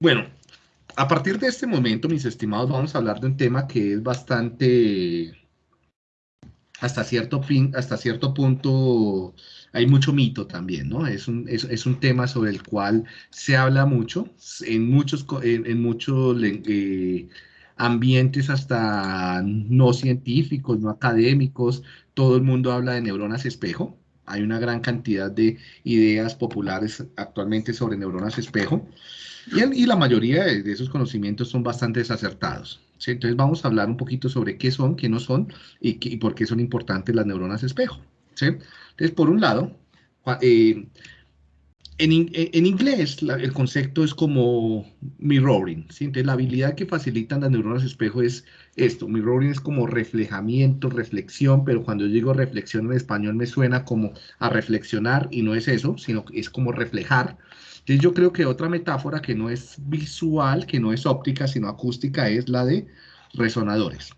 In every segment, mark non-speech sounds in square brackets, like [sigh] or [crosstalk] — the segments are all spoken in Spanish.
Bueno, a partir de este momento, mis estimados, vamos a hablar de un tema que es bastante, hasta cierto, hasta cierto punto, hay mucho mito también, ¿no? Es un, es, un tema sobre el cual se habla mucho, en muchos, en, muchos eh, ambientes hasta no científicos, no académicos, todo el mundo habla de neuronas espejo, hay una gran cantidad de ideas populares actualmente sobre neuronas espejo, y, la mayoría de, esos conocimientos son bastante desacertados. Entonces vamos a hablar un poquito sobre qué son, qué no son, y, por qué son importantes las neuronas espejo. Entonces, por un lado, eh, en, inglés el concepto es como mirroring, ¿sí? La habilidad que facilitan las neuronas espejo es esto, mirroring es como reflejamiento, reflexión, pero cuando digo reflexión en español me suena como a reflexionar y no es eso, sino que es como reflejar. Entonces yo creo que otra metáfora que no es visual, que no es óptica, sino acústica, es la de resonadores.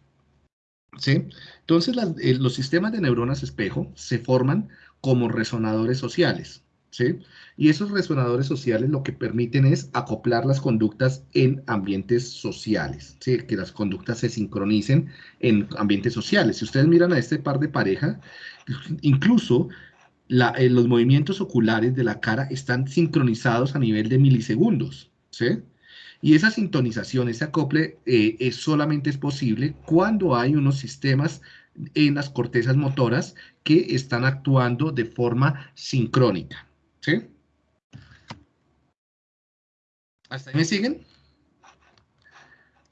¿Sí? Entonces eh, los sistemas de neuronas espejo se forman como resonadores sociales. ¿Sí? Y esos resonadores sociales lo que permiten es acoplar las conductas en ambientes sociales, ¿sí? que las conductas se sincronicen en ambientes sociales. Si ustedes miran a este par de pareja, incluso eh, los movimientos oculares de la cara están sincronizados a nivel de milisegundos. ¿sí? Y esa sintonización, ese acople, eh, es, solamente es posible cuando hay unos sistemas en las cortezas motoras que están actuando de forma sincrónica. ¿Sí? ¿Hasta ahí me siguen?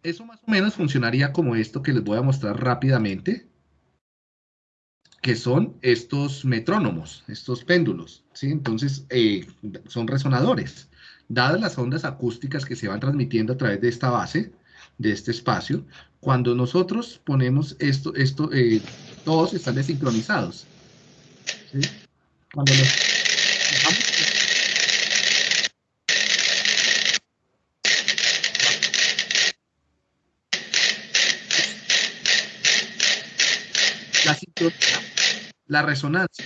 Eso más o menos funcionaría como esto que les voy a mostrar rápidamente, que son estos metrónomos, estos péndulos, ¿sí? Entonces, eh, son resonadores. Dadas las ondas acústicas que se van transmitiendo a través de esta base, de este espacio, cuando nosotros ponemos esto, esto eh, todos están desincronizados. ¿sí? Cuando los La resonancia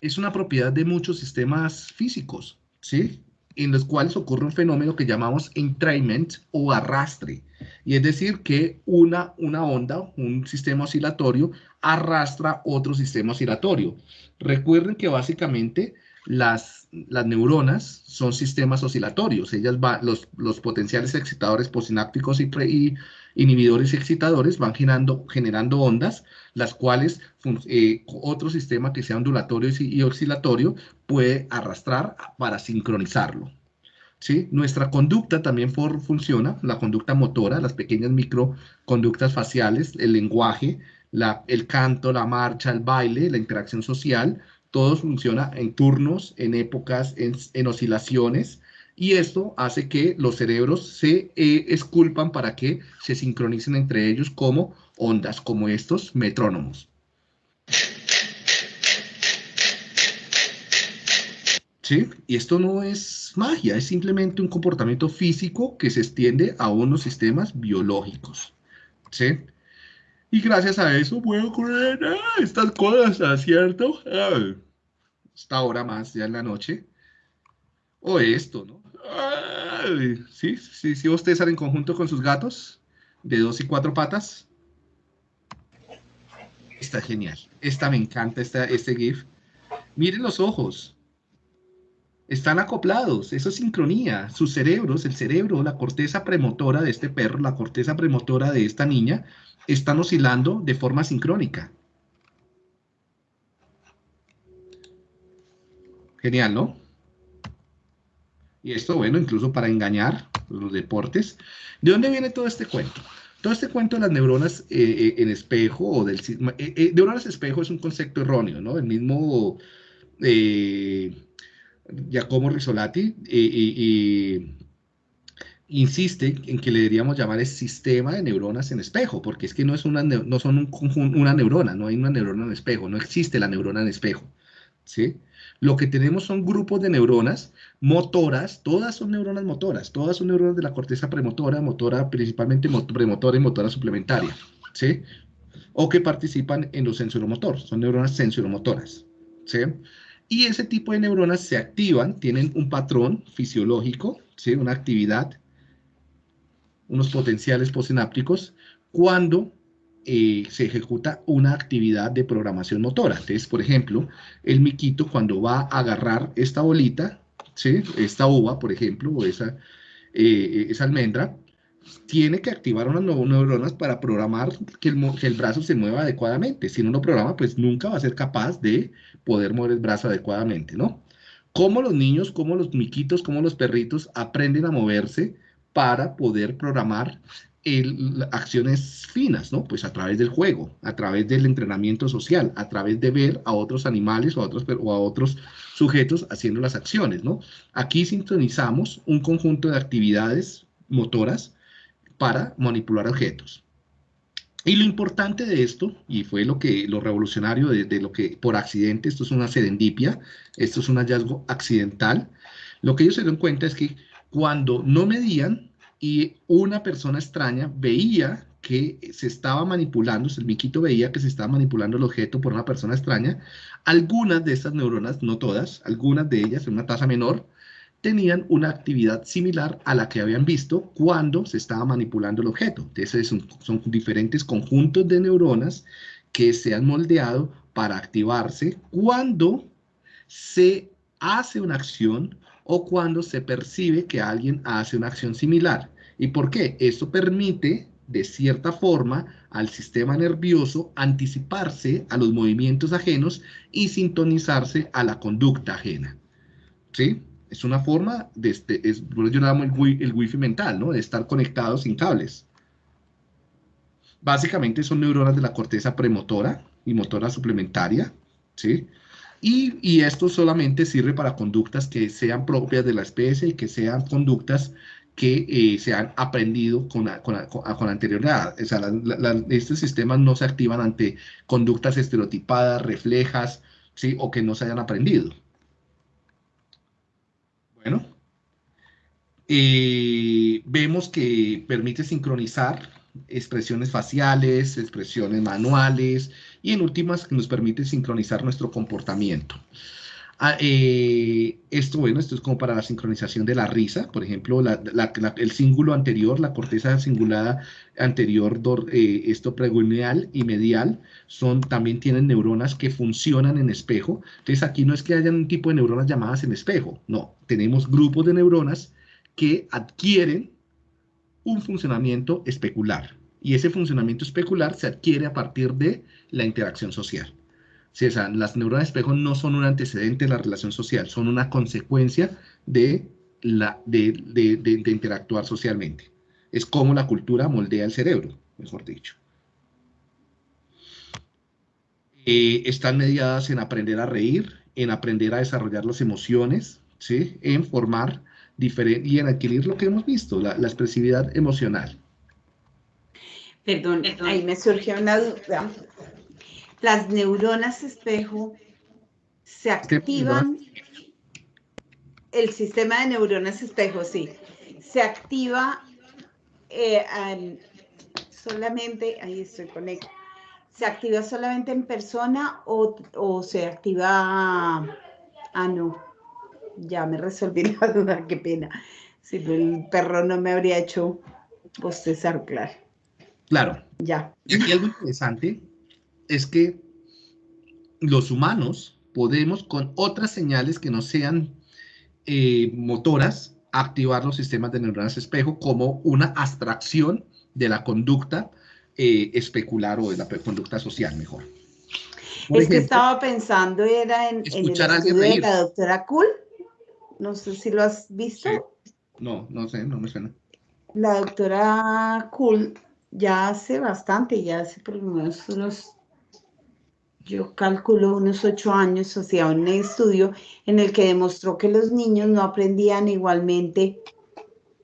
es una propiedad de muchos sistemas físicos, ¿sí? En los cuales ocurre un fenómeno que llamamos entrainment o arrastre. Y es decir, que una, una onda, un sistema oscilatorio, arrastra otro sistema oscilatorio. Recuerden que básicamente las, las neuronas son sistemas oscilatorios. Ellas los, los potenciales excitadores posinápticos y, y inhibidores excitadores van generando, generando ondas, las cuales eh, otro sistema que sea ondulatorio y oscilatorio puede arrastrar para sincronizarlo. ¿Sí? Nuestra conducta también funciona, la conducta motora, las pequeñas microconductas faciales, el lenguaje, la, el canto, la marcha, el baile, la interacción social, todo funciona en turnos, en épocas, en oscilaciones, y esto hace que los cerebros se eh, esculpan para que se sincronicen entre ellos como ondas, como estos metrónomos. ¿Sí? Y esto no es magia, es simplemente un comportamiento físico que se extiende a unos sistemas biológicos. ¿Sí? Y gracias a eso puedo ocurrir estas cosas, ¿cierto? esta hora más ya en la noche. O esto, ¿no? Sí, sí, sí, ustedes salen en conjunto con sus gatos de dos y cuatro patas. Está genial. Esta me encanta, esta, este GIF. Miren los ojos. Están acoplados, eso es sincronía. Sus cerebros, el cerebro, la corteza premotora de este perro, la corteza premotora de esta niña, están oscilando de forma sincrónica. Genial, ¿no? Y esto, bueno, incluso para engañar los deportes. ¿De dónde viene todo este cuento? Todo este cuento de las neuronas eh, eh, en espejo o del eh, neuronas espejo es un concepto erróneo, ¿no? El mismo Giacomo Risolati insiste en que le deberíamos llamar el sistema de neuronas en espejo, porque es que no, es una, no son un una neurona, no hay una neurona en espejo, no existe la neurona en espejo, ¿sí? Lo que tenemos son grupos de neuronas motoras, todas son neuronas motoras, todas son neuronas de la corteza premotora, motora principalmente premotora y motora suplementaria, ¿sí? O que participan en lo sensoromotor, son neuronas sensoromotoras, ¿sí? Y ese tipo de neuronas se activan, tienen un patrón fisiológico, ¿sí? una actividad, unos potenciales postsinápticos, cuando eh, se ejecuta una actividad de programación motora. Entonces, por ejemplo, el miquito cuando va a agarrar esta bolita, ¿sí? esta uva, por ejemplo, o esa, eh, esa almendra, tiene que activar unas neuronas para programar que el, que el, brazo se mueva adecuadamente. Si no lo programa, pues nunca va a ser capaz de poder mover el brazo adecuadamente, ¿no? Cómo los niños, cómo los miquitos, cómo los perritos aprenden a moverse para poder programar el, acciones finas, ¿no? Pues a través del juego, a través del entrenamiento social, a través de ver a otros animales o a otros, o a otros sujetos haciendo las acciones, ¿no? Aquí sintonizamos un conjunto de actividades motoras para manipular objetos. Y lo importante de esto, y fue lo que lo revolucionario de, lo que por accidente, esto es una serendipia, esto es un hallazgo accidental, lo que ellos se dieron cuenta es que cuando no medían y una persona extraña veía que se estaba manipulando, el miquito veía que se estaba manipulando el objeto por una persona extraña, algunas de estas neuronas, no todas, algunas de ellas en una tasa menor, tenían una actividad similar a la que habían visto cuando se estaba manipulando el objeto. Entonces son, son diferentes conjuntos de neuronas que se han moldeado para activarse cuando se hace una acción o cuando se percibe que alguien hace una acción similar. ¿Y por qué? Esto permite, de cierta forma, al sistema nervioso anticiparse a los movimientos ajenos y sintonizarse a la conducta ajena. ¿Sí? Es una forma de, este, es, yo llamo el, el wifi mental, ¿no? De estar conectado sin cables. Básicamente son neuronas de la corteza premotora y motora suplementaria, ¿sí? Y, esto solamente sirve para conductas que sean propias de la especie y que sean conductas que eh, se han aprendido con, con, con, anterioridad. O sea, estos sistemas no se activan ante conductas estereotipadas, reflejas, ¿sí? o que no se hayan aprendido. Bueno, eh, vemos que permite sincronizar expresiones faciales, expresiones manuales y en últimas que nos permite sincronizar nuestro comportamiento. Ah, eh, esto, bueno, esto es como para la sincronización de la risa, por ejemplo, el cíngulo anterior, la corteza cingulada anterior, eh, esto preguneal y medial, son, también tienen neuronas que funcionan en espejo. Entonces aquí no es que haya un tipo de neuronas llamadas en espejo, no, tenemos grupos de neuronas que adquieren un funcionamiento especular. Y ese funcionamiento especular se adquiere a partir de la interacción social. Sí, o las neuronas espejo no son un antecedente de la relación social, son una consecuencia de, la, de, de, interactuar socialmente. Es como la cultura moldea el cerebro, mejor dicho. Eh, están mediadas en aprender a reír, en aprender a desarrollar las emociones, ¿sí? en formar y en adquirir lo que hemos visto, la, la expresividad emocional. Perdón, ahí me surgió una duda. Las neuronas espejo se activan, el sistema de neuronas espejo, sí, se activa eh, solamente, ahí estoy conectado, ¿se activa solamente en persona o, se activa, ah no, ya me resolví [laughs] la duda, qué pena, si el perro no me habría hecho bostezar, claro. Claro. Ya. Y algo interesante es que los humanos podemos con otras señales que no sean eh, motoras activar los sistemas de neuronas espejo como una abstracción de la conducta eh, especular o de la conducta social mejor. es que estaba pensando era en, el estudio de la doctora Kuhl. No sé si lo has visto. No, no sé, no me suena. La doctora Kuhl ya hace bastante, ya hace por lo menos unos yo calculo unos ocho años, hacía un estudio en el que demostró que los niños no aprendían igualmente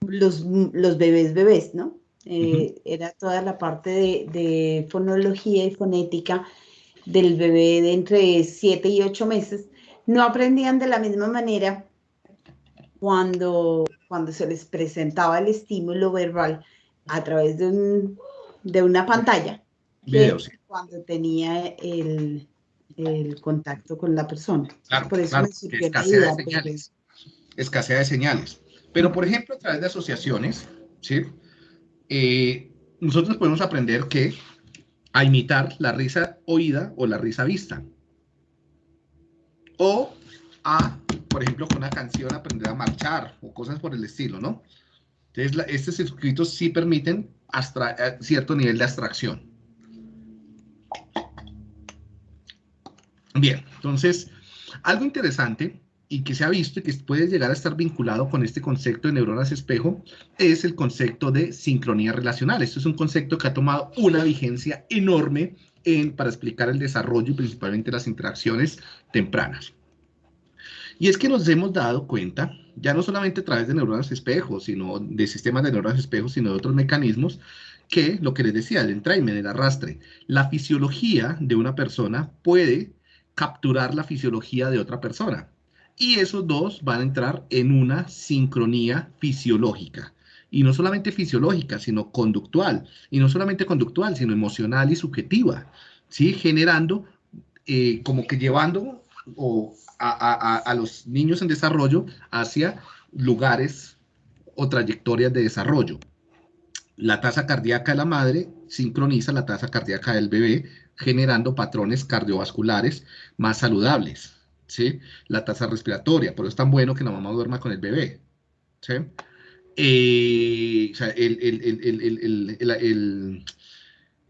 los, los bebés bebés, ¿no? Eh, era toda la parte de, fonología y fonética del bebé de entre siete y ocho meses, no aprendían de la misma manera cuando, cuando se les presentaba el estímulo verbal a través de, de una pantalla cuando tenía el, el contacto con la persona. Claro, Por eso escasea de señales. Escasea de señales. Pero, por ejemplo, a través de asociaciones, ¿sí? Eh, nosotros podemos aprender que a imitar la risa oída o la risa vista. O a, por ejemplo, con una canción aprender a marchar o cosas por el estilo, ¿no? Entonces, estos circuitos sí permiten eh, cierto nivel de abstracción. Bien, entonces, algo interesante y que se ha visto y que puede llegar a estar vinculado con este concepto de neuronas espejo es el concepto de sincronía relacional. Esto es un concepto que ha tomado una vigencia enorme en, para explicar el desarrollo y principalmente las interacciones tempranas. Y es que nos hemos dado cuenta, ya no solamente a través de neuronas espejo, sino de sistemas de neuronas espejo, sino de otros mecanismos, que lo que les decía, el entrainment, el arrastre, la fisiología de una persona puede capturar la fisiología de otra persona. Y esos dos van a entrar en una sincronía fisiológica. Y no solamente fisiológica, sino conductual. Y no solamente conductual, sino emocional y subjetiva. ¿sí? Generando, eh, como que llevando a, a los niños en desarrollo hacia lugares o trayectorias de desarrollo. La tasa cardíaca de la madre sincroniza la tasa cardíaca del bebé, generando patrones cardiovasculares más saludables. ¿sí? La tasa respiratoria, por eso es tan bueno que la mamá duerma con el bebé. ¿sí? Eh, o sea, el,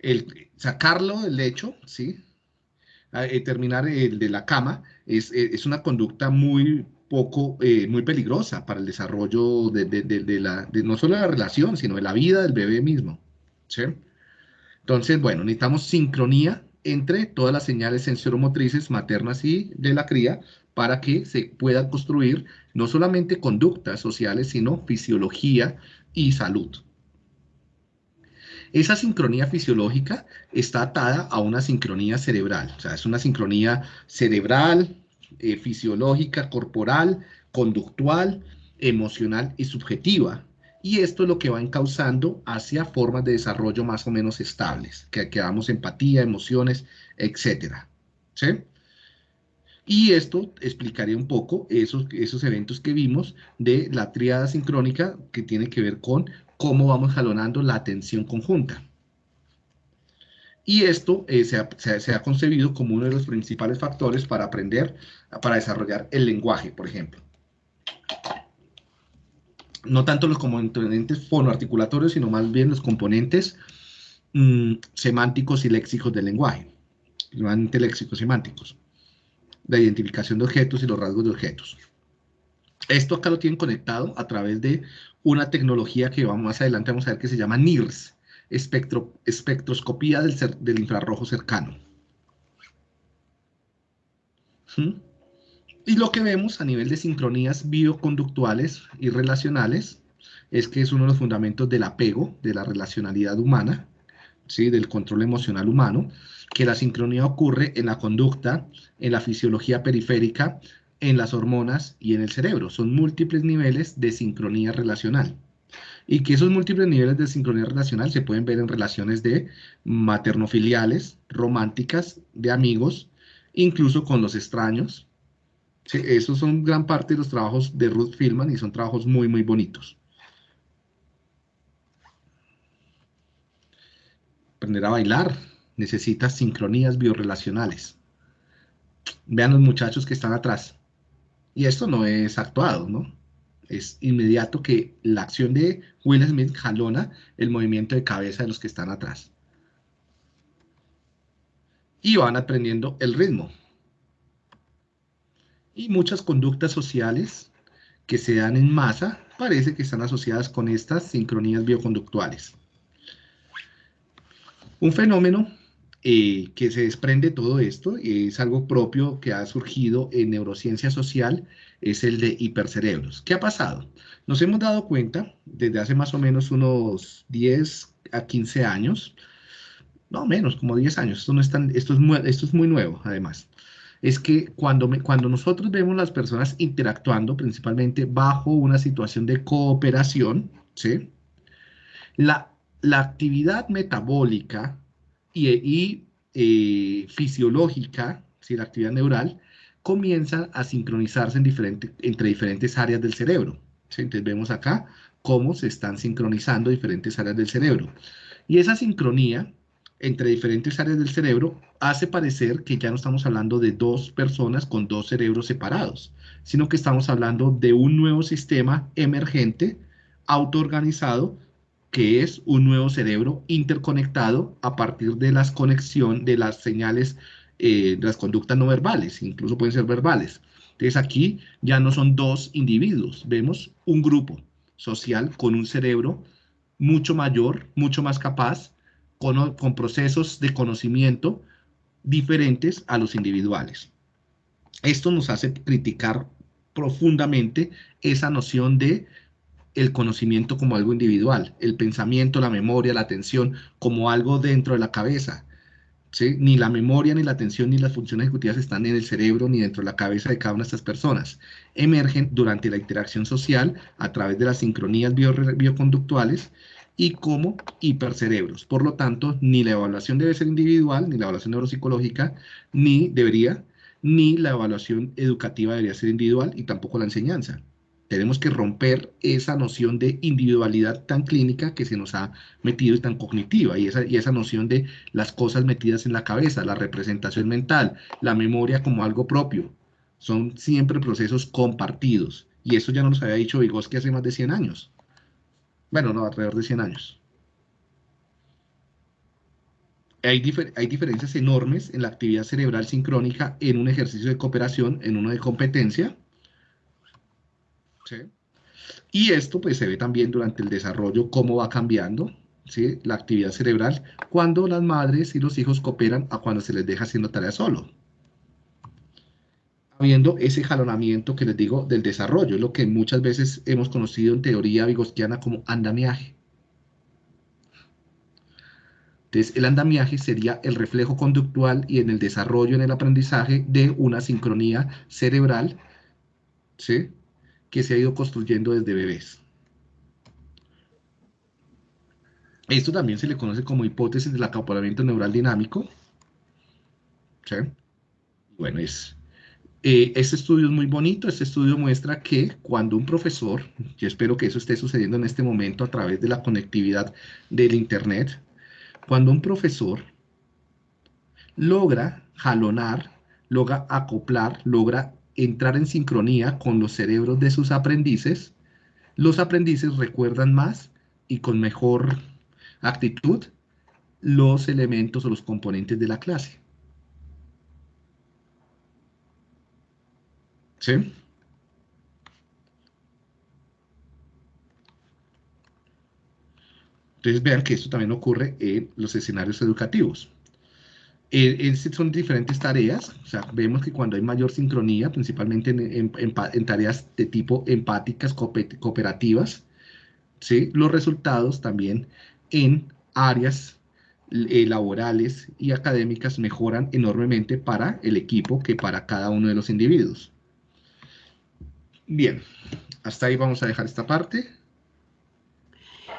el, sacarlo del lecho, ¿sí? Eh, terminar el de la cama, es, es una conducta muy poco, eh, muy peligrosa para el desarrollo de, de, de, la, no solo de la relación, sino de la vida del bebé mismo. ¿sí? Entonces, bueno, necesitamos sincronía entre todas las señales sensoromotrices maternas y de la cría para que se puedan construir no solamente conductas sociales, sino fisiología y salud. Esa sincronía fisiológica está atada a una sincronía cerebral, o sea, es una sincronía cerebral, eh, fisiológica, corporal, conductual, emocional y subjetiva. Y esto es lo que va encauzando hacia formas de desarrollo más o menos estables, que, que damos empatía, emociones, etc. ¿Sí? Y esto explicaría un poco esos, esos eventos que vimos de la triada sincrónica que tiene que ver con cómo vamos jalonando la atención conjunta. Y esto eh, se, ha, concebido como uno de los principales factores para aprender, para desarrollar el lenguaje, por ejemplo. No tanto los componentes fonoarticulatorios, sino más bien los componentes mm, semánticos y léxicos del lenguaje, normalmente léxicos semánticos, la identificación de objetos y los rasgos de objetos. Esto acá lo tienen conectado a través de una tecnología que vamos más adelante vamos a ver que se llama NIRS, espectro, espectroscopía del, del, infrarrojo cercano. ¿Mm? Y lo que vemos a nivel de sincronías bioconductuales y relacionales es que es uno de los fundamentos del apego, de la relacionalidad humana, ¿sí? del control emocional humano, que la sincronía ocurre en la conducta, en la fisiología periférica, en las hormonas y en el cerebro. Son múltiples niveles de sincronía relacional y que esos múltiples niveles de sincronía relacional se pueden ver en relaciones de maternofiliales, románticas, de amigos, incluso con los extraños. esos son gran parte de los trabajos de Ruth Filman y son trabajos muy, muy bonitos. Aprender a bailar necesita sincronías biorelacionales. Vean los muchachos que están atrás. Y esto no es actuado, ¿no? es inmediato que la acción de Will Smith jalona el movimiento de cabeza de los que están atrás. Y van aprendiendo el ritmo. Y muchas conductas sociales que se dan en masa parece que están asociadas con estas sincronías bioconductuales. Un fenómeno eh, que se desprende todo esto, es algo propio que ha surgido en neurociencia social, es el de hipercerebros. ¿Qué ha pasado? Nos hemos dado cuenta desde hace más o menos unos 10 a 15 años, no menos, como 10 años, esto, no es, esto, es, muy, esto es muy nuevo además, es que cuando, cuando nosotros vemos las personas interactuando principalmente bajo una situación de cooperación, ¿sí? la, la actividad metabólica y, eh, fisiológica si la actividad neural, comienza a sincronizarse entre diferentes áreas del cerebro. Entonces vemos acá cómo se están sincronizando diferentes áreas del cerebro. Y esa sincronía entre diferentes áreas del cerebro hace parecer que ya no estamos hablando de dos personas con dos cerebros separados, sino que estamos hablando de un nuevo sistema emergente, autoorganizado, que es un nuevo cerebro interconectado a partir de las conexión de las señales, eh, de las conductas no verbales, incluso pueden ser verbales. Entonces aquí ya no son dos individuos, vemos un grupo social con un cerebro mucho mayor, mucho más capaz, con procesos de conocimiento diferentes a los individuales. Esto nos hace criticar profundamente esa noción de el conocimiento como algo individual, el pensamiento, la memoria, la atención como algo dentro de la cabeza. Ni la memoria, ni la atención, ni las funciones ejecutivas están en el cerebro ni dentro de la cabeza de cada una de estas personas. Emergen durante la interacción social a través de las sincronías bioconductuales y como hipercerebros. Por lo tanto, ni la evaluación debe ser individual, ni la evaluación neuropsicológica, ni debería, ni la evaluación educativa debería ser individual y tampoco la enseñanza. Tenemos que romper esa noción de individualidad tan clínica que se nos ha metido y tan cognitiva, y esa, y esa noción de las cosas metidas en la cabeza, la representación mental, la memoria como algo propio. Son siempre procesos compartidos. Y eso ya nos había dicho Vygotsky hace más de 100 años. Bueno, no, alrededor de 100 años. Hay, hay, diferencias enormes en la actividad cerebral sincrónica en un ejercicio de cooperación, en uno de competencia, y esto pues se ve también durante el desarrollo cómo va cambiando ¿sí? la actividad cerebral cuando las madres y los hijos cooperan a cuando se les deja haciendo tarea solo. Habiendo ese jalonamiento que les digo del desarrollo, lo que muchas veces hemos conocido en teoría vigostiana como andamiaje. Entonces, el andamiaje sería el reflejo conductual y en el desarrollo, en el aprendizaje de una sincronía cerebral, ¿sí? Que se ha ido construyendo desde bebés. Esto también se le conoce como hipótesis del acoplamiento neural dinámico. Bueno, es, eh, este estudio es muy bonito. Este estudio muestra que cuando un profesor, yo espero que eso esté sucediendo en este momento a través de la conectividad del Internet, cuando un profesor logra jalonar, logra acoplar, logra entrar en sincronía con los cerebros de sus aprendices, los aprendices recuerdan más y con mejor actitud los elementos o los componentes de la clase. ¿Sí? Entonces vean que esto también ocurre en los escenarios educativos. Eh, son diferentes tareas, o sea, vemos que cuando hay mayor sincronía, principalmente en, tareas de tipo empáticas, cooperativas, ¿sí? los resultados también en áreas eh, laborales y académicas mejoran enormemente para el equipo que para cada uno de los individuos. Bien, hasta ahí vamos a dejar esta parte.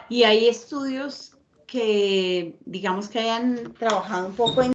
Y hay estudios que, digamos que hayan trabajado un poco en